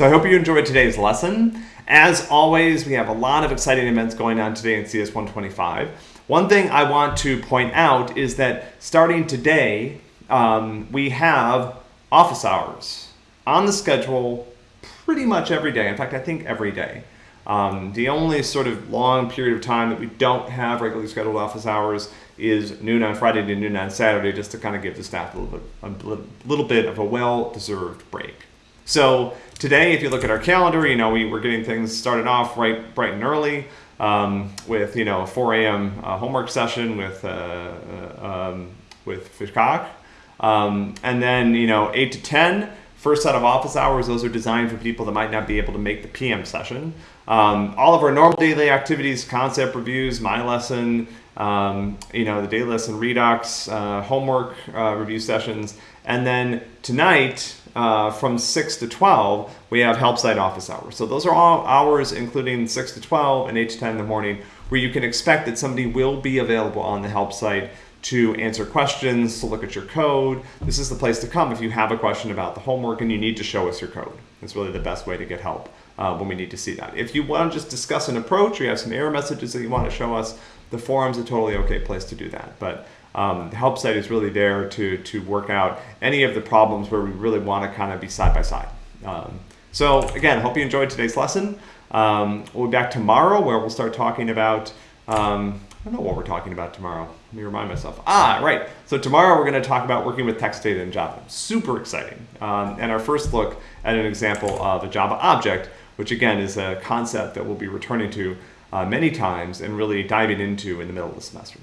So I hope you enjoyed today's lesson. As always, we have a lot of exciting events going on today in CS 125. One thing I want to point out is that starting today, um, we have office hours on the schedule pretty much every day. In fact, I think every day. Um, the only sort of long period of time that we don't have regularly scheduled office hours is noon on Friday to noon on Saturday, just to kind of give the staff a little bit, a little bit of a well-deserved break. So today, if you look at our calendar, you know we, we're getting things started off right bright and early um, with you know a 4 a.m. Uh, homework session with uh, uh um, with Fishcock, um, and then you know 8 to 10 first set of office hours, those are designed for people that might not be able to make the PM session. Um, all of our normal daily activities, concept reviews, my lesson, um, you know, the daily lesson redux, uh, homework uh, review sessions, and then tonight uh, from 6 to 12, we have help site office hours. So those are all hours including 6 to 12 and 8 to 10 in the morning where you can expect that somebody will be available on the help site to answer questions, to look at your code. This is the place to come if you have a question about the homework and you need to show us your code. It's really the best way to get help uh, when we need to see that. If you want to just discuss an approach or you have some error messages that you want to show us, the forum's a totally okay place to do that. But um, the help site is really there to, to work out any of the problems where we really want to kind of be side by side. Um, so again, hope you enjoyed today's lesson. Um, we'll be back tomorrow where we'll start talking about um, I don't know what we're talking about tomorrow. Let me remind myself. Ah, right. So tomorrow we're going to talk about working with text data in Java. Super exciting. Um, and our first look at an example of a Java object, which again is a concept that we'll be returning to uh, many times and really diving into in the middle of the semester.